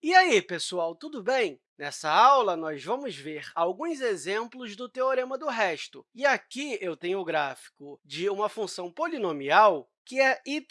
E aí, pessoal, tudo bem? Nessa aula, nós vamos ver alguns exemplos do teorema do resto. E aqui eu tenho o gráfico de uma função polinomial que é y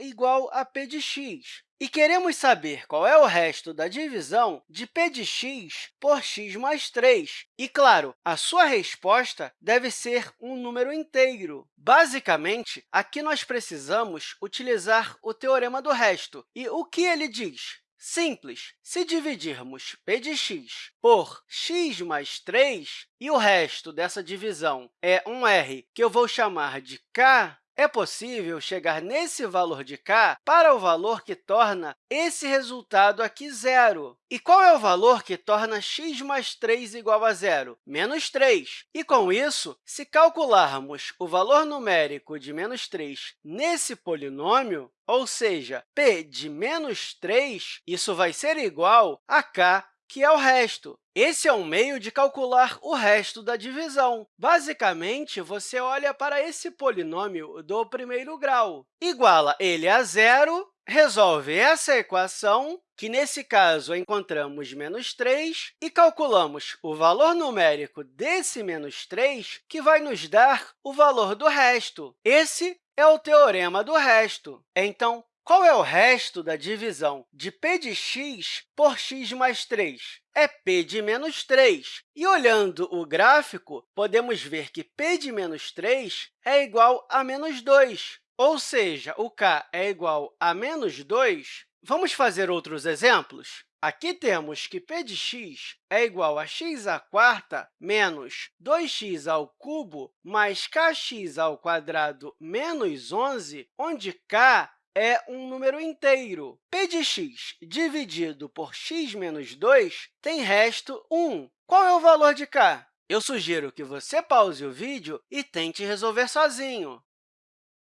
igual a p de x. E queremos saber qual é o resto da divisão de p de x por x mais 3. E, claro, a sua resposta deve ser um número inteiro. Basicamente, aqui nós precisamos utilizar o teorema do resto. E o que ele diz? Simples. Se dividirmos p de x por x mais 3, e o resto dessa divisão é um r que eu vou chamar de k, é possível chegar nesse valor de k para o valor que torna esse resultado aqui zero. E qual é o valor que torna x mais 3 igual a zero? Menos 3. E, com isso, se calcularmos o valor numérico de menos 3 nesse polinômio, ou seja, p de menos 3, isso vai ser igual a k que é o resto. Esse é um meio de calcular o resto da divisão. Basicamente, você olha para esse polinômio do primeiro grau. Iguala ele a zero, resolve essa equação, que nesse caso encontramos menos 3, e calculamos o valor numérico desse menos 3, que vai nos dar o valor do resto. Esse é o teorema do resto. Então, qual é o resto da divisão de p de x por x mais 3? É p de menos 3. E, olhando o gráfico, podemos ver que p de menos 3 é igual a menos 2, ou seja, o k é igual a menos 2. Vamos fazer outros exemplos? Aqui temos que p de x é igual a x à quarta menos 2x ao cubo mais kx ao quadrado menos 11, onde k é um número inteiro. p de x dividido por x menos 2 tem resto 1. Qual é o valor de k? Eu sugiro que você pause o vídeo e tente resolver sozinho.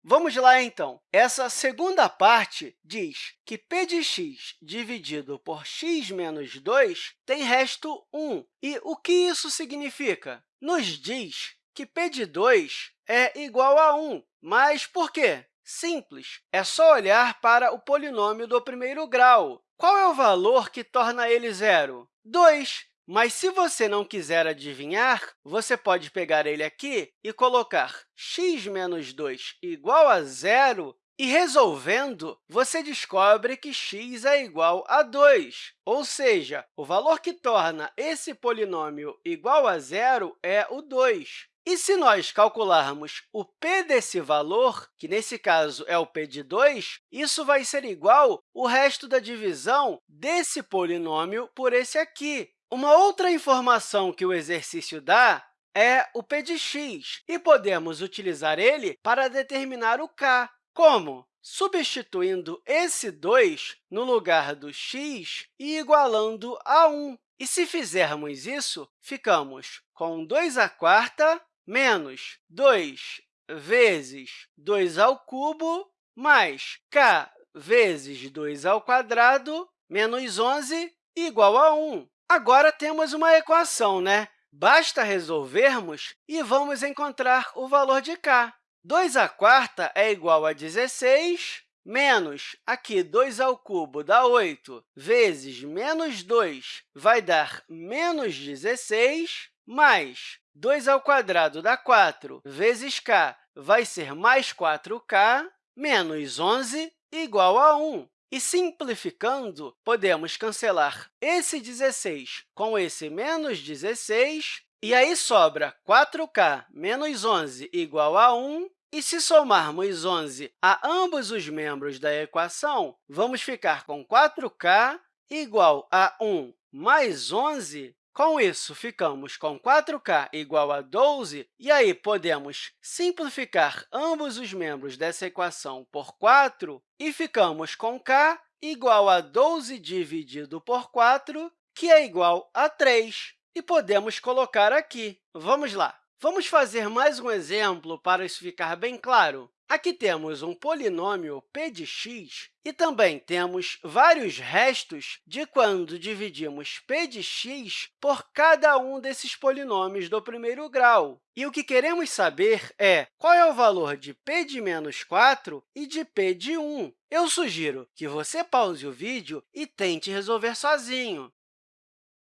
Vamos lá, então. Essa segunda parte diz que p de x dividido por x menos 2 tem resto 1. E o que isso significa? Nos diz que p de 2 é igual a 1. Mas por quê? Simples, é só olhar para o polinômio do primeiro grau. Qual é o valor que torna ele zero? 2. Mas, se você não quiser adivinhar, você pode pegar ele aqui e colocar x menos 2 igual a zero, e, resolvendo, você descobre que x é igual a 2, ou seja, o valor que torna esse polinômio igual a zero é o 2. E se nós calcularmos o p desse valor, que nesse caso é o p de 2, isso vai ser igual o resto da divisão desse polinômio por esse aqui. Uma outra informação que o exercício dá é o p de x, e podemos utilizar ele para determinar o k. Como? Substituindo esse 2 no lugar do x e igualando a 1. E se fizermos isso, ficamos com 2 à quarta menos 2 vezes 2 ao cubo, mais k vezes 2 ao quadrado, menos 11, igual a 1. Agora, temos uma equação, né? Basta resolvermos e vamos encontrar o valor de k. 2 à quarta é igual a 16, menos, aqui, 2 ao cubo dá 8, vezes menos 2 vai dar menos 16, mais 2 ao quadrado dá 4, vezes k vai ser mais 4k, menos 11 igual a 1. E, simplificando, podemos cancelar esse 16 com esse menos 16, e aí sobra 4k menos 11 igual a 1, e se somarmos 11 a ambos os membros da equação, vamos ficar com 4k igual a 1 mais 11, com isso, ficamos com 4k igual a 12, e aí podemos simplificar ambos os membros dessa equação por 4, e ficamos com k igual a 12 dividido por 4, que é igual a 3. E podemos colocar aqui. Vamos lá. Vamos fazer mais um exemplo para isso ficar bem claro. Aqui temos um polinômio p de x e também temos vários restos de quando dividimos p de x por cada um desses polinômios do primeiro grau. E o que queremos saber é qual é o valor de p de menos 4 e de p de 1. Eu sugiro que você pause o vídeo e tente resolver sozinho.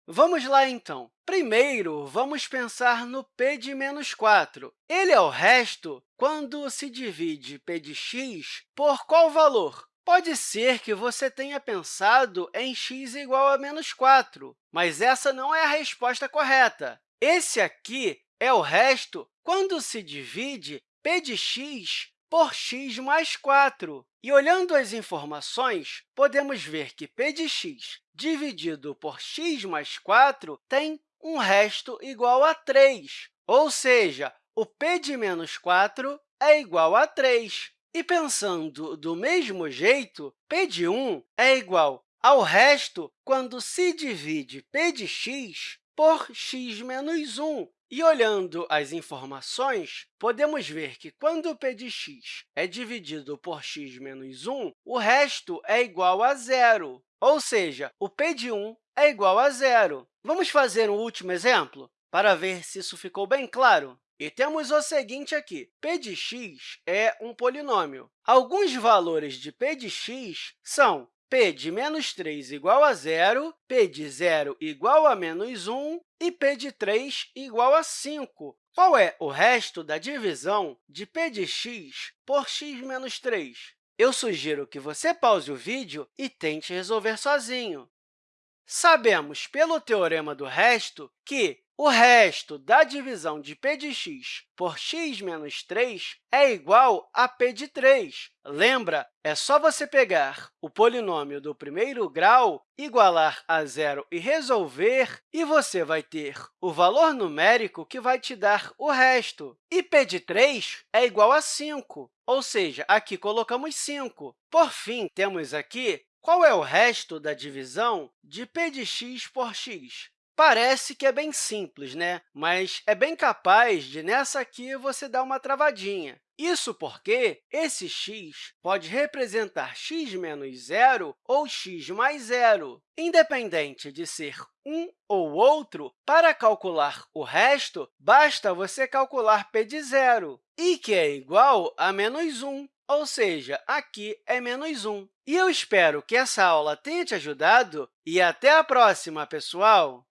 Vamos lá, então. Primeiro, vamos pensar no p de menos 4. Ele é o resto quando se divide p de x por qual valor? Pode ser que você tenha pensado em x igual a menos 4, mas essa não é a resposta correta. Esse aqui é o resto quando se divide p de x por x mais 4. E, olhando as informações, podemos ver que p de x dividido por x mais 4 tem um resto igual a 3, ou seja, o p de menos 4 é igual a 3. E, pensando do mesmo jeito, p de 1 é igual ao resto quando se divide p de x por x menos 1, e, olhando as informações, podemos ver que, quando p de x é dividido por x menos 1, o resto é igual a zero, ou seja, o p de 1 é igual a zero. Vamos fazer um último exemplo para ver se isso ficou bem claro? E temos o seguinte aqui, p de x é um polinômio. Alguns valores de p de x são p de menos 3 igual a zero, p de zero igual a menos 1 e p de 3 igual a 5. Qual é o resto da divisão de p de x por x menos 3? Eu sugiro que você pause o vídeo e tente resolver sozinho. Sabemos, pelo teorema do resto, que o resto da divisão de p de x por x menos 3 é igual a p de 3. Lembra? É só você pegar o polinômio do primeiro grau, igualar a zero e resolver, e você vai ter o valor numérico que vai te dar o resto. E p de 3 é igual a 5, ou seja, aqui colocamos 5. Por fim, temos aqui qual é o resto da divisão de p de x por x. Parece que é bem simples, né? mas é bem capaz de, nessa aqui, você dar uma travadinha. Isso porque esse x pode representar x menos zero ou x mais zero. Independente de ser um ou outro, para calcular o resto, basta você calcular p de zero, e que é igual a menos 1 ou seja, aqui é menos 1. E eu espero que essa aula tenha te ajudado e até a próxima, pessoal!